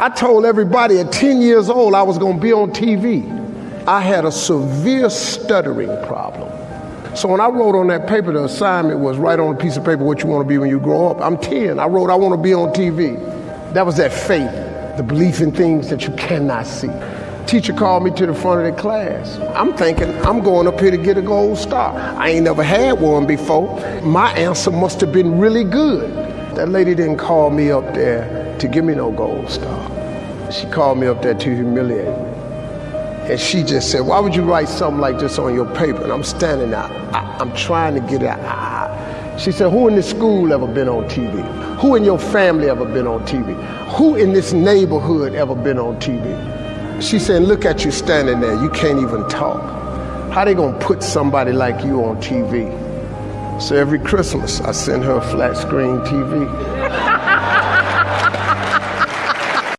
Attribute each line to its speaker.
Speaker 1: I told everybody at 10 years old I was going to be on TV. I had a severe stuttering problem. So when I wrote on that paper, the assignment was write on a piece of paper what you want to be when you grow up. I'm 10. I wrote I want to be on TV. That was that faith, the belief in things that you cannot see. Teacher called me to the front of the class. I'm thinking I'm going up here to get a gold star. I ain't never had one before. My answer must have been really good. That lady didn't call me up there to give me no gold star. She called me up there to humiliate me. And she just said, Why would you write something like this on your paper? And I'm standing there. I, am trying to get out. She said, Who in this school ever been on TV? Who in your family ever been on TV? Who in this neighborhood ever been on TV? She said, Look at you standing there. You can't even talk. How they gonna put somebody like you on TV? So every Christmas, I send her a flat screen TV.